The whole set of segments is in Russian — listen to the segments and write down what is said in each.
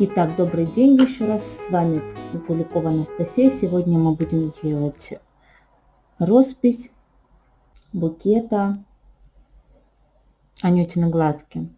Итак, добрый день еще раз. С вами Куликова Анастасия. Сегодня мы будем делать роспись букета Анютины глазки.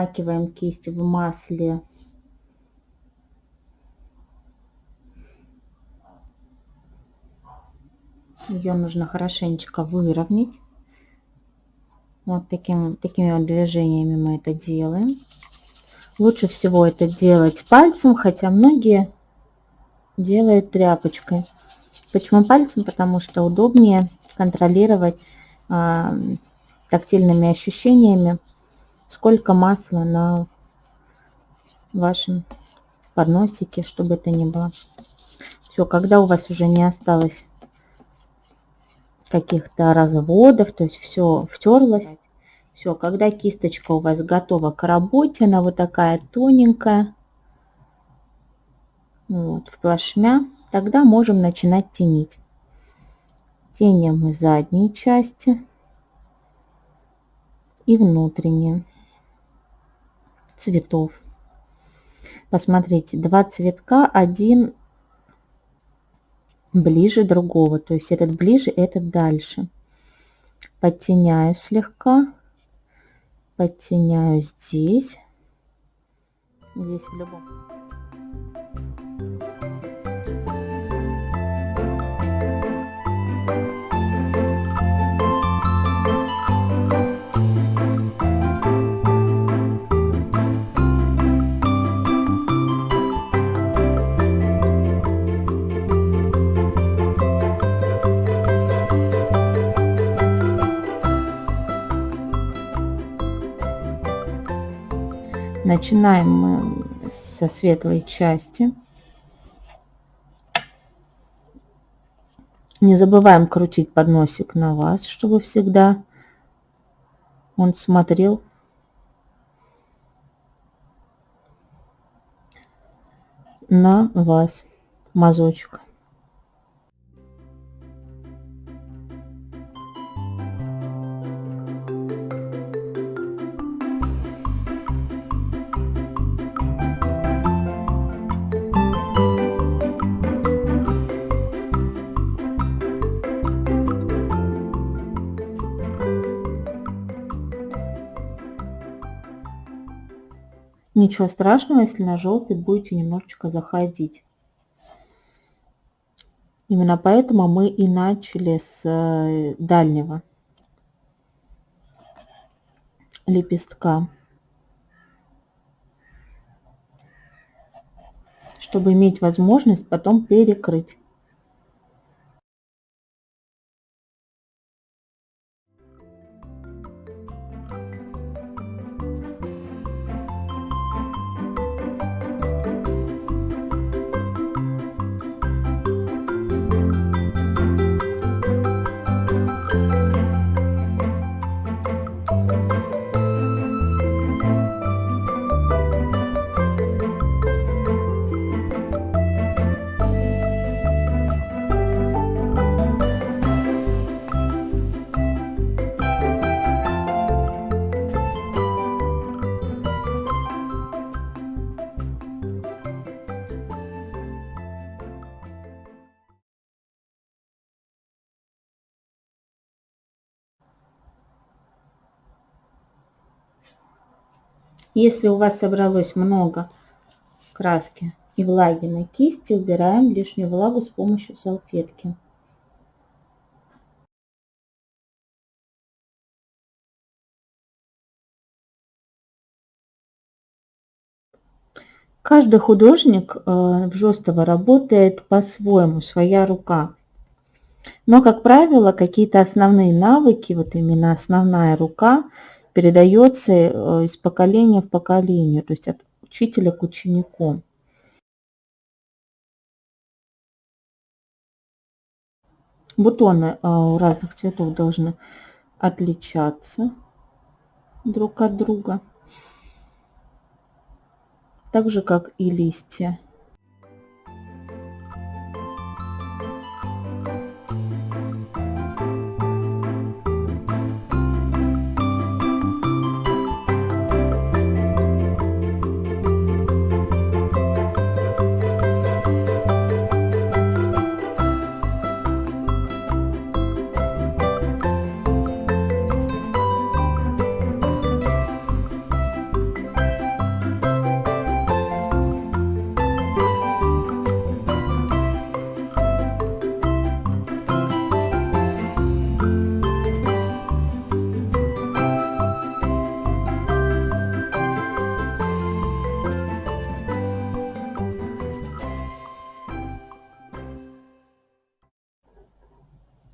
Промакиваем кисть в масле. Ее нужно хорошенечко выровнять. Вот таким, такими вот движениями мы это делаем. Лучше всего это делать пальцем, хотя многие делают тряпочкой. Почему пальцем? Потому что удобнее контролировать э, тактильными ощущениями сколько масла на вашем подносике, чтобы это не было. Все, когда у вас уже не осталось каких-то разводов, то есть все втерлось, все, когда кисточка у вас готова к работе, она вот такая тоненькая, вот, в плашмя, тогда можем начинать тенить. Теним мы задние части и внутренние цветов. Посмотрите, два цветка, один ближе другого. То есть этот ближе, этот дальше. Подтеняю слегка. Подтеняю здесь. Здесь в любом. Начинаем мы со светлой части. Не забываем крутить подносик на вас, чтобы всегда он смотрел на вас мазочек. Ничего страшного, если на желтый будете немножечко заходить. Именно поэтому мы и начали с э, дальнего лепестка. Чтобы иметь возможность потом перекрыть. Если у вас собралось много краски и влаги на кисти, убираем лишнюю влагу с помощью салфетки. Каждый художник э, в Жестова работает по-своему, своя рука. Но, как правило, какие-то основные навыки, вот именно основная рука, передается э, из поколения в поколение, то есть от учителя к ученику. Бутоны э, разных цветов должны отличаться друг от друга, так же как и листья.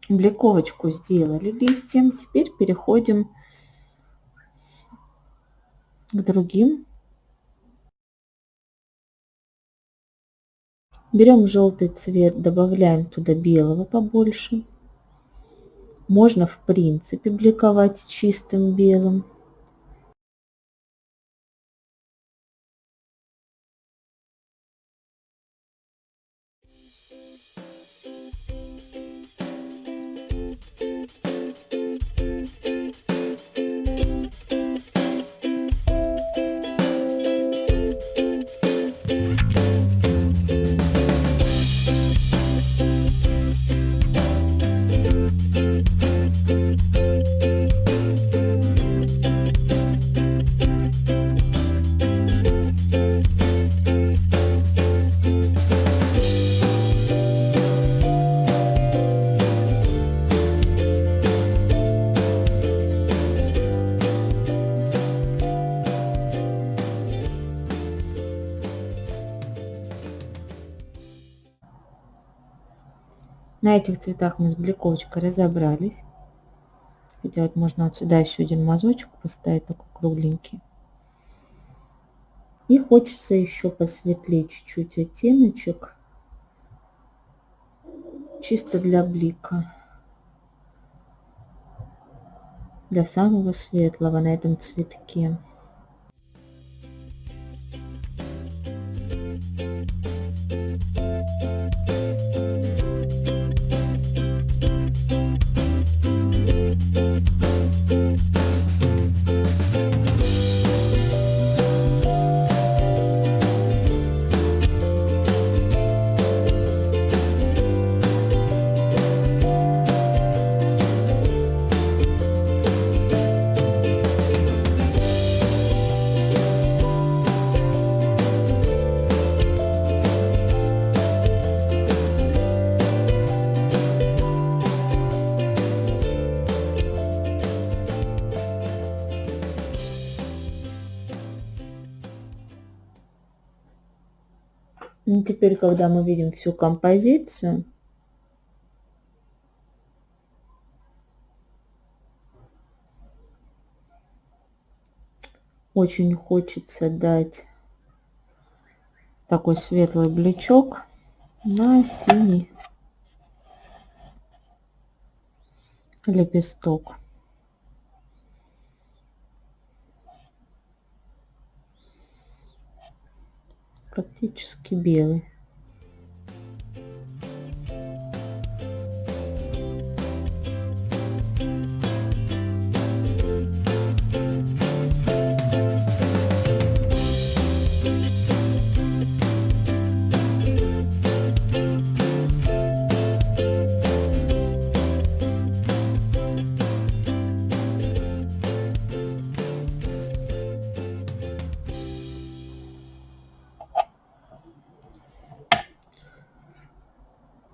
Бликовочку сделали листьям. Теперь переходим к другим. Берем желтый цвет, добавляем туда белого побольше. Можно в принципе бликовать чистым белым. На этих цветах мы с бликовочкой разобрались. Сделать можно вот сюда еще один мазочек поставить, такой кругленький. И хочется еще посветлее чуть-чуть оттеночек. Чисто для блика. Для самого светлого на этом цветке. И теперь, когда мы видим всю композицию, очень хочется дать такой светлый блечок на синий лепесток. Практически белый.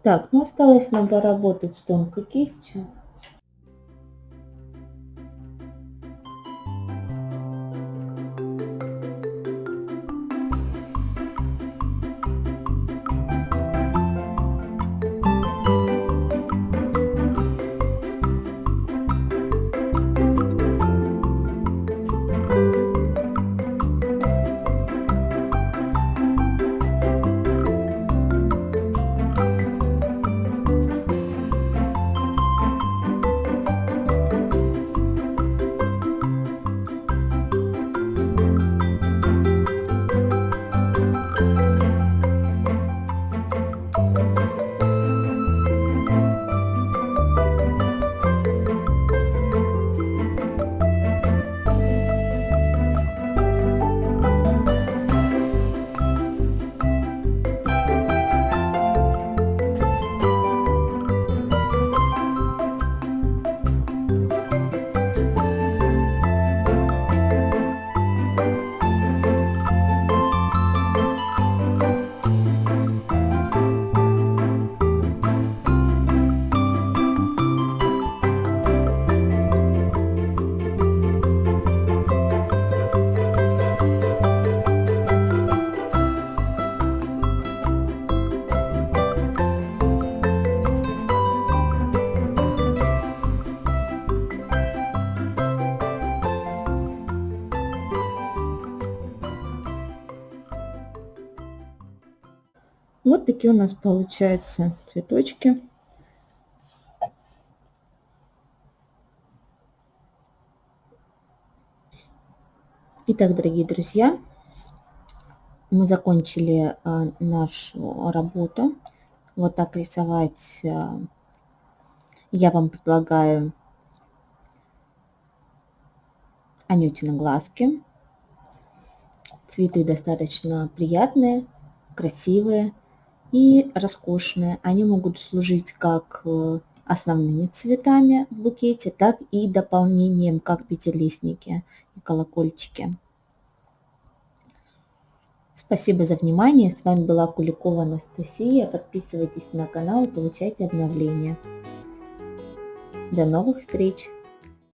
Так, ну осталось нам с тонкой кистью. Вот такие у нас получаются цветочки. Итак, дорогие друзья, мы закончили а, нашу работу. Вот так рисовать а, я вам предлагаю Анютины глазки. Цветы достаточно приятные, красивые и роскошные. Они могут служить как э, основными цветами в букете, так и дополнением, как пятилистники и колокольчики. Спасибо за внимание. С вами была Куликова Анастасия. Подписывайтесь на канал и получайте обновления. До новых встреч!